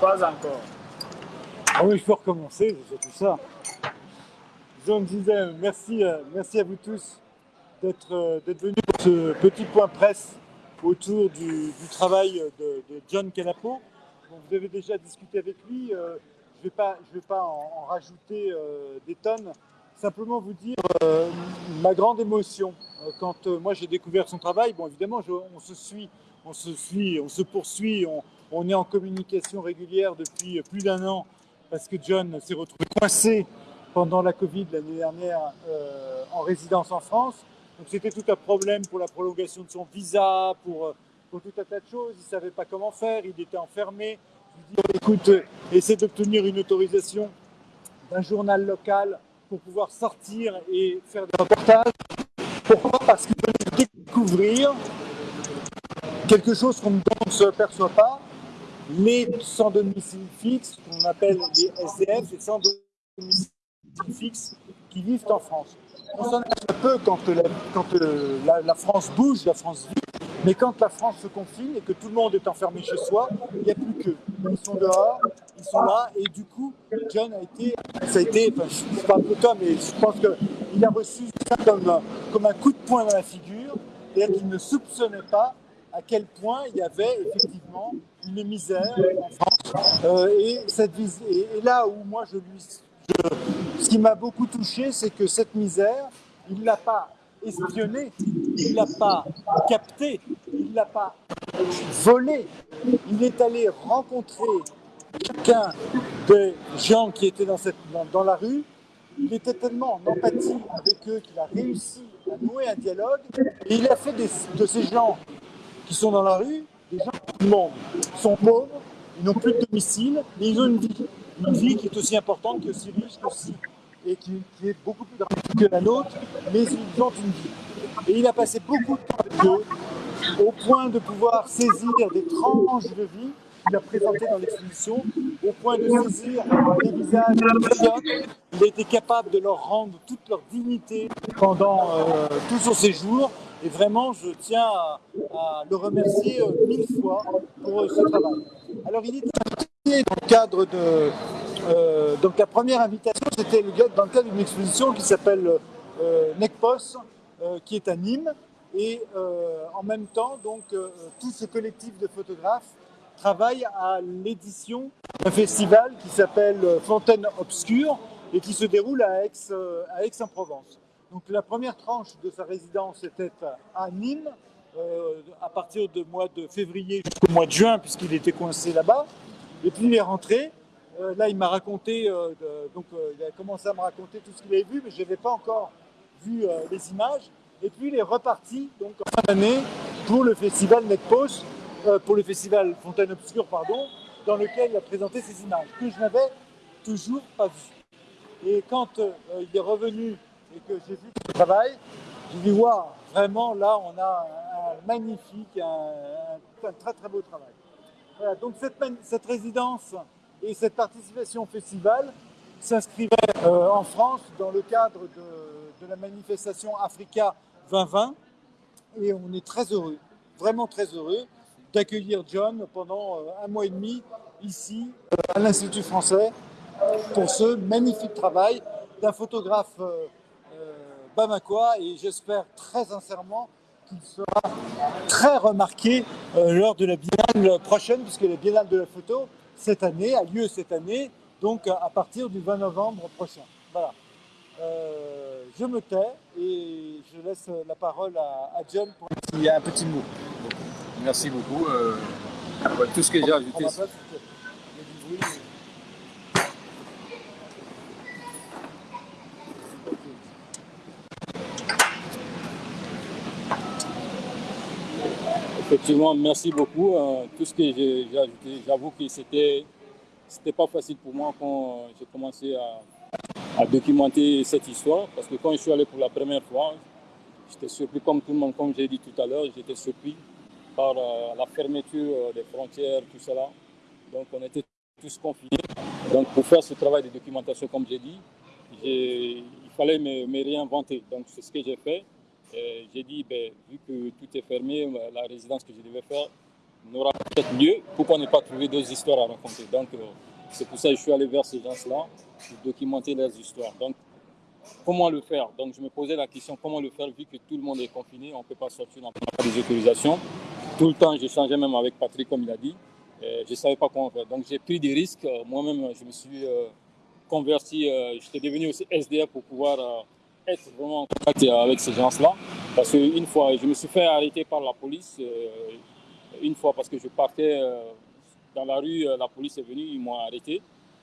Pas encore. Ah oui, je peux recommencer, c'est tout ça. Je me disais merci, euh, merci à vous tous d'être euh, venus pour ce petit point presse autour du, travail de, John Canapo. vous avez déjà discuté avec lui, euh, je ne vais pas, je vais pas en, rajouter des tonnes, simplement vous dire ma grande émotion quand moi j'ai découvert son travail. Bon, évidemment, on se suit, on se suit, on se poursuit, on, est en communication régulière depuis plus d'un an parce que John s'est retrouvé coincé pendant la Covid l'année dernière euh, en résidence en France. Donc c'était tout un problème pour la prolongation de son visa, pour, euh, tout un tas de choses. Il ne savait pas comment faire, il était enfermé. Je lui écoute, euh, essaie d'obtenir une autorisation d'un journal local pour pouvoir sortir et faire des reportages. Pourquoi? Parce qu'il veut découvrir quelque chose qu'on ne se perçoit pas, les sans domicile fixe, qu'on appelle les SDF, les sans domicile fixe qui vivent en France. On s'en un peu quand, la, quand la, France bouge, la France vit, mais quand la France se confine et que tout le monde est enfermé chez soi, il n'y a plus qu'eux. Ils sont dehors, ils sont là, et du coup, John a été, ça a été, enfin, je parle de toi, mais je pense qu'il a reçu ça comme, comme un coup de poing dans la figure, c'est-à-dire qu'il ne soupçonnait pas à quel point il y avait effectivement une misère. Euh, et, là où moi je lui ce qui m'a beaucoup touché, c'est que cette misère, il ne l'a pas espionnée, il ne l'a pas captée, il ne l'a pas volée. Il est allé rencontrer chacun des gens qui étaient dans, cette, dans, la rue. Il était tellement en empathie avec eux qu'il a réussi à nouer un dialogue. Et il a fait de ces gens qui sont dans la rue des gens monde. Ils sont pauvres, ils n'ont plus de domicile, mais ils ont une vie une vie qui est aussi importante, que aussi riche, aussi, et qui, est beaucoup plus dramatique que la nôtre, mais ils ont une vie. Et il a passé beaucoup de temps avec eux, au point de pouvoir saisir des tranches de vie qu'il a présentées dans l'exposition, au point de saisir des visages médiocres. Il a été capable de leur rendre toute leur dignité pendant euh, tout son séjour. Et vraiment, je tiens à, le remercier euh, mille fois pour euh, ce travail. Alors, il est dans le cadre de... Euh, donc la première invitation, c'était dans le cadre d'une exposition qui s'appelle euh, NECPOS, qui est à Nîmes. Et en même temps, donc, tout ce collectif de photographes travaille à l'édition d'un festival qui s'appelle Fontaine Obscure et qui se déroule à Aix-en-Provence. Donc la première tranche de sa résidence était à Nîmes, à partir du mois de février jusqu'au mois de juin, puisqu'il était coincé là-bas. Et puis il est rentré. Euh, là, il m'a raconté, euh, donc euh, il a commencé à me raconter tout ce qu'il avait vu, mais je n'avais pas encore vu les images. Et puis il est reparti donc en fin d'année pour le festival NetPost, pour le festival Fontaine Obscure, pardon, dans lequel il a présenté ses images que je n'avais toujours pas vues. Et quand il est revenu et que j'ai vu son travail, j'ai dit waouh, vraiment là on a un, magnifique, un très très beau travail. Donc cette, résidence et cette participation au festival s'inscrivaient euh, en France dans le cadre de, la manifestation Africa 2020 et on est très heureux, vraiment très heureux d'accueillir John pendant euh, un mois et demi ici euh, à l'Institut français pour ce magnifique travail d'un photographe bamakois et j'espère très sincèrement qui sera très remarqué euh, lors de la biennale prochaine, puisque la biennale de la photo, cette année, a lieu cette année, donc à partir du 20 novembre prochain. Voilà. Euh, je me tais et je laisse la parole à, John pour un petit mot. Merci beaucoup. Euh, tout ce que j'ai ajouté. Merci beaucoup. Euh, tout ce que j'avoue que c'était c'était pas facile pour moi quand j'ai commencé à, documenter cette histoire, parce que quand je suis allé pour la première fois, j'étais surpris comme tout le monde, comme j'ai dit tout à l'heure, j'étais surpris par euh, la fermeture euh, des frontières, tout cela. Donc on était tous confinés. Donc pour faire ce travail de documentation, comme j'ai dit, il fallait me réinventer. Donc c'est ce que j'ai fait. J'ai dit, ben, vu que tout est fermé, la résidence que je devais faire, n'aura peut-être mieux. Pourquoi ne pas trouver d'autres histoires à raconter? Donc, euh, c'est pour ça que je suis allé vers ces gens-là, pour documenter leurs histoires. Donc, comment le faire? Donc, je me posais la question comment le faire? Vu que tout le monde est confiné, on ne peut pas sortir, on n'a pas des autorisations. Tout le temps, j'échangeais même avec Patrick, comme il a dit. Euh, je ne savais pas comment faire. Donc, j'ai pris des risques. Moi-même, je me suis converti, j'étais devenu aussi SDF pour pouvoir être vraiment en contact avec ces gens-là. Parce qu'une fois, je me suis fait arrêter par la police une fois parce que je partais euh, dans la rue, euh, la police est venue, ils m'ont arrêté.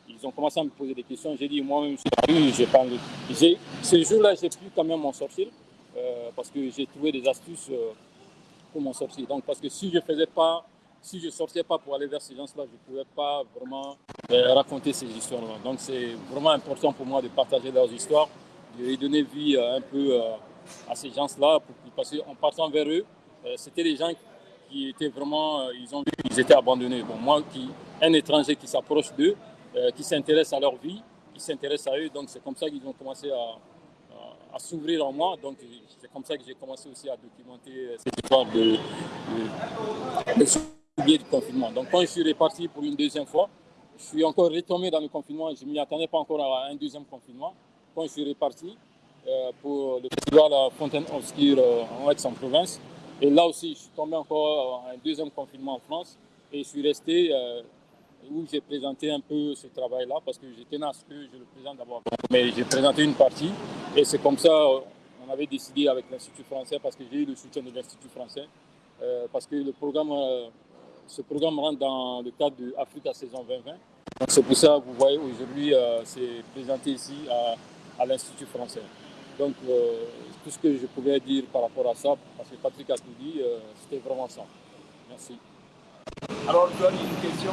Ils ont commencé à me poser des questions. J'ai dit, moi-même, je suis j'ai pas Ce jour-là, j'ai pu quand même m'en sortir euh, parce que j'ai trouvé des astuces pour m'en sortir. Donc, parce que si je faisais pas, si je sortais pas pour aller vers ces gens-là, je ne pouvais pas vraiment raconter ces histoires-là. Donc, c'est vraiment important pour moi de partager leurs histoires, de donner vie un peu à ces gens-là, parce qu'en partant vers eux, c'était des gens qui étaient vraiment, euh, ils ont vu qu'ils étaient abandonnés. Bon, moi, qui, un étranger qui s'approche d'eux, euh, qui s'intéresse à leur vie, qui s'intéresse à eux, donc c'est comme ça qu'ils ont commencé à, s'ouvrir en moi. Donc c'est comme ça que j'ai commencé aussi à documenter euh, cette histoire de, de, du confinement. Donc quand je suis reparti pour une deuxième fois, je suis encore retombé dans le confinement. Je ne m'y attendais pas encore à un deuxième confinement. Je suis reparti pour le festival Fontaine Obscure en Aix-en-Provence, et là aussi, je suis tombé encore en un deuxième confinement en France et je suis resté euh, où j'ai présenté un peu ce travail-là parce que j'étais à ce que je le présente d'abord. Mais j'ai présenté une partie et c'est comme ça on avait décidé avec l'Institut français parce que j'ai eu le soutien de l'Institut français euh, parce que le programme, euh, ce programme rentre dans le cadre de Africa saison 2020. Donc c'est pour ça que vous voyez aujourd'hui c'est présenté ici à, à l'Institut français. Donc tout ce que je pouvais dire par rapport à ça, parce que Patrick a tout dit, euh, c'était vraiment ça. Merci. Alors, je une question.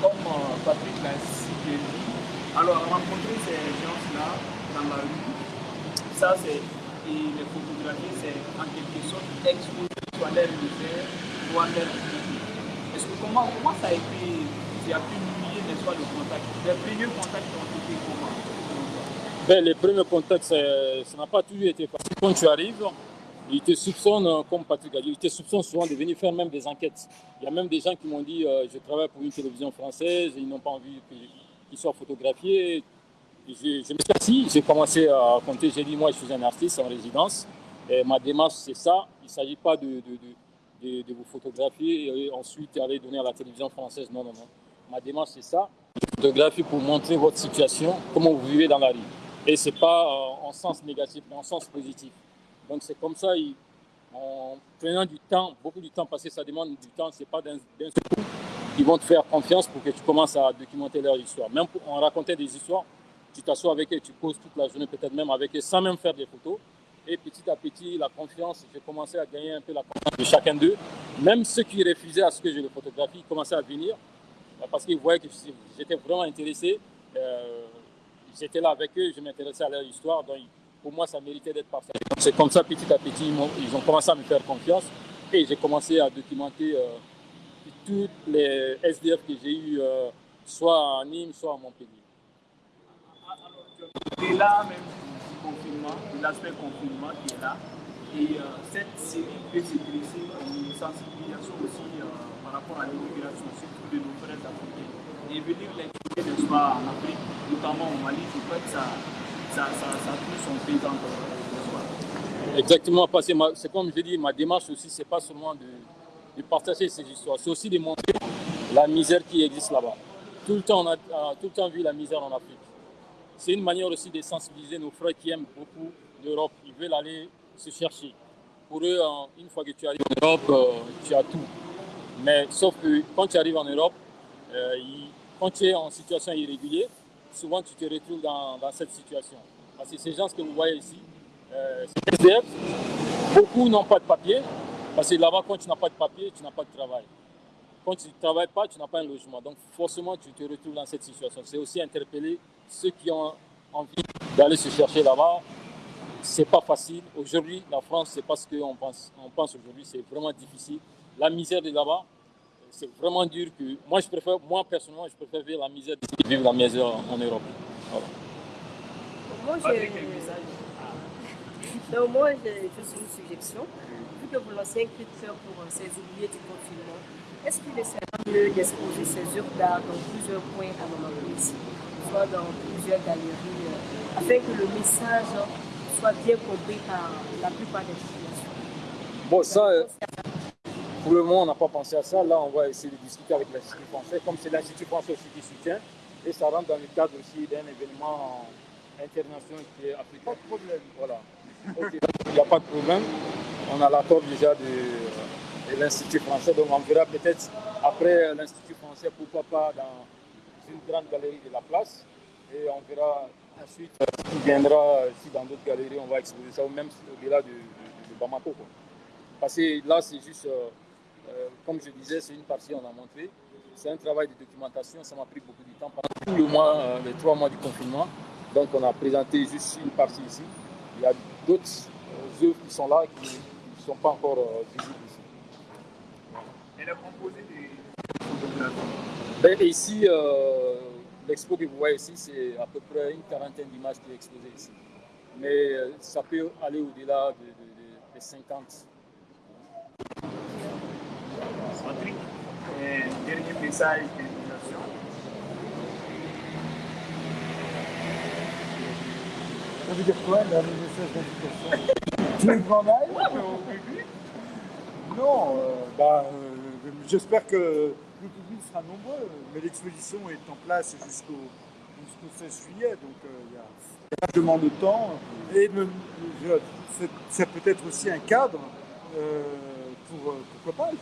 Comme euh, Patrick l'a cité, alors rencontrer ces gens-là dans la rue, ça c'est, et les photographies, c'est en quelque sorte exposer soit leur misère, soit leur Est-ce que comment, comment ça a été, tu as pu nouer, n'est-ce pas, le contact Les premiers contacts ont été les premiers contacts, ça n'a pas toujours été facile. Quand tu arrives, ils te soupçonnent, comme Patrick a dit, ils te soupçonnent souvent de venir faire même des enquêtes. Il y a même des gens qui m'ont dit euh, je travaille pour une télévision française, ils n'ont pas envie qu'ils soient photographiés. Je, me suis assis, j'ai commencé à compter, j'ai dit moi je suis un artiste en résidence, ma démarche c'est ça, il ne s'agit pas de, vous photographier et ensuite aller donner à la télévision française, non, non, non. Ma démarche c'est ça, photographie pour montrer votre situation, comment vous vivez dans la rue. Et ce n'est pas euh, en sens négatif, mais en sens positif. Donc c'est comme ça, en prenant du temps, beaucoup de temps, parce que ça demande du temps, ce n'est pas d'un coup ils vont te faire confiance pour que tu commences à documenter leur histoire. Même en raconter des histoires, tu t'assois avec eux, tu causes toute la journée peut-être même avec eux, sans même faire des photos. Et petit à petit, la confiance, j'ai commencé à gagner un peu la confiance de chacun d'eux. Même ceux qui refusaient à ce que je les photographie, commençaient à venir parce qu'ils voyaient que j'étais vraiment intéressé. Euh, j'étais là avec eux, je m'intéressais à leur histoire, donc pour moi ça méritait d'être partagé. C'est comme ça petit à petit, ils ont commencé à me faire confiance et j'ai commencé à documenter euh, toutes les SDF que j'ai eu, euh, soit à Nîmes, soit à Montpellier. Et là même du confinement, de l'aspect confinement qui est là, et euh, cette série peut se dresser une sensibilisation aussi par rapport à l'immigration, surtout de nos frères africains et venir les de soi en Afrique, notamment au Mali, je crois que ça, ça, ça, ça son pays. Exactement, parce que c'est comme je dis, ma démarche aussi, c'est pas seulement de, de, partager ces histoires, c'est aussi de montrer la misère qui existe là-bas. Tout le temps, on a tout le temps vu la misère en Afrique. C'est une manière aussi de sensibiliser nos frères qui aiment beaucoup l'Europe. Ils veulent aller se chercher. Pour eux, une fois que tu arrives en Europe, euh, tu as tout. Mais sauf que quand tu arrives en Europe, euh, ils, quand tu es en situation irrégulière, souvent tu te retrouves dans, cette situation. Parce que ces gens que vous voyez ici, euh, beaucoup n'ont pas de papier, parce que là-bas, quand tu n'as pas de papier, tu n'as pas de travail. Quand tu ne travailles pas, tu n'as pas un logement. Donc forcément, tu te retrouves dans cette situation. C'est aussi interpeller ceux qui ont envie d'aller se chercher là-bas. C'est pas facile. Aujourd'hui, la France, c'est pas ce qu'on pense. On pense aujourd'hui, c'est vraiment difficile. La misère de là-bas, c'est vraiment dur que moi je préfère, moi personnellement, je préfère vivre la misère d'ici que vivre la misère en Europe. Voilà. Moi, j'ai... Donc moi, je suis une suggestion. Vu que vous lancez un cri de cœur pour ces oubliés du confinement, est-ce qu'il est mieux d'exposer ces œuvres d'art dans plusieurs points à précis, soit dans plusieurs galeries, euh, afin que le message soit bien compris par la plupart des populations? Bon, ça, euh, pour le moment, on n'a pas pensé à ça. Là, on va essayer de discuter avec l'Institut français, comme c'est l'Institut français aussi qui soutient, et ça rentre dans le cadre aussi d'un événement international qui est africain. Pas de problème. Voilà. il n'y a pas de problème. On a l'accord déjà de, l'Institut français, donc on verra peut-être après l'Institut français, pourquoi pas dans une grande galerie de la place. Et on verra ensuite ce qui viendra, si dans d'autres galeries on va exposer ça, ou même au-delà de, Bamako. Parce que là, c'est juste, euh, euh, comme je disais, c'est une partie, on a montré. C'est un travail de documentation, ça m'a pris beaucoup de temps pendant tout le mois, euh, les trois mois du confinement. Donc on a présenté juste une partie ici. Il y a d'autres œuvres qui sont là qui ne sont pas encore visibles ici. Et le composé des Ici, l'expo que vous voyez ici, c'est à peu près une quarantaine d'images qui est exposée ici. Mais ça peut aller au-delà de, de 50 Patrick, dernier message d'invitation. Ça veut dire quoi, dernier message d'invitation Tu veux qu'on aille Non, euh, bah, euh, j'espère que le public sera nombreux, mais l'exposition est en place jusqu'au 16 juillet, donc euh, il y a largement de temps. Et c'est peut-être aussi un cadre pour, pourquoi pas,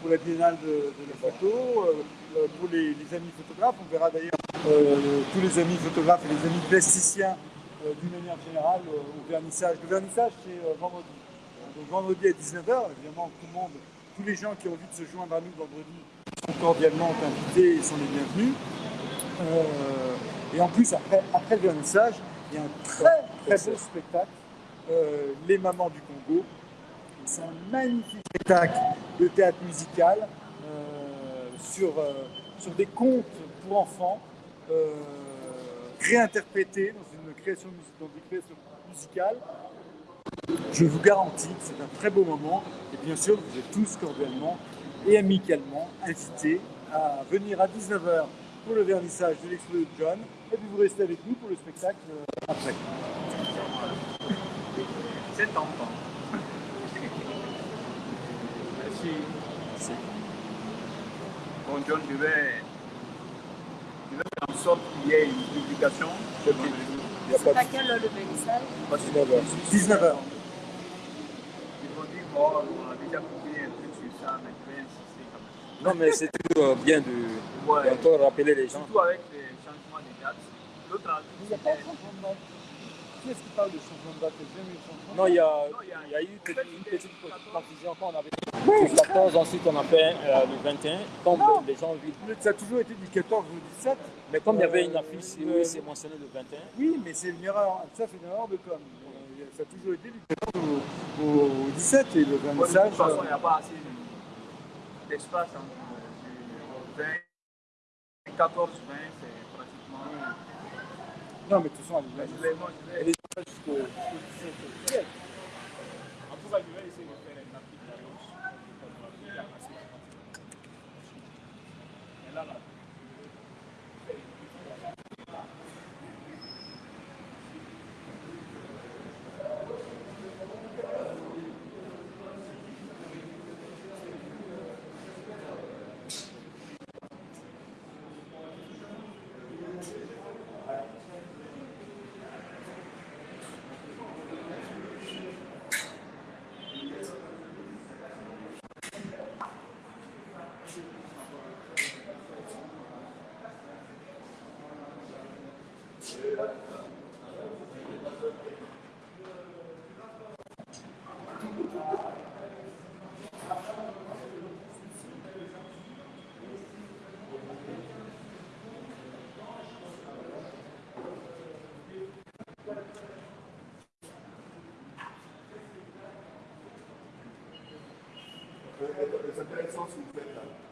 pour la biennale de, la photo, euh, pour les, amis photographes. On verra d'ailleurs euh, tous les amis photographes et les amis plasticiens euh, d'une manière générale au vernissage. Le vernissage, c'est vendredi. Donc vendredi à 19h, évidemment, tout le monde, tous les gens qui ont envie de se joindre à nous vendredi sont cordialement invités et sont les bienvenus. et en plus, après, après le vernissage, il y a un très très beau spectacle, Les Mamans du Congo, c'est un magnifique spectacle de théâtre musical euh, sur, euh, sur des contes pour enfants euh, réinterprétés dans une création, dans. Je vous garantis que c'est un très beau moment et bien sûr vous êtes tous cordialement et amicalement invités à venir à 19h pour le vernissage de l'expo de John et puis vous restez avec nous pour le spectacle après. C'est tentant. Bon, John, je vais, je vais faire en sorte qu'il y ait une publication. C'est à quelle heure le vernissage? 19h. 19h. Ils vont dire, bon, on a déjà publié un truc sur ça, mais je vais insister quand même. Non, mais c'est toujours bien de, ouais. encore rappeler les gens. Surtout avec les changements des dates. L'autre, il Qui est-ce qui parle de changement de date Non, il y a, il y a eu une petite confusion quand on avait le 14, ensuite on a fait euh, le 21. Comme non. les gens vivent. Ça a toujours été du 14 au 17. Mais comme il y avait une affiche, oui, c'est mentionné le 21. Oui, mais c'est une erreur. Ça, c'est une erreur de com. Ça a toujours été du 14 au, au 17 et le 25. de toute façon, il n'y a pas assez d'espace entre le 20 et 14, 20, c'est. Non, mais de toute façon, elle est jusqu'au 17 En tout cas, je vais essayer de faire C'est intéressant ce que vous faites là.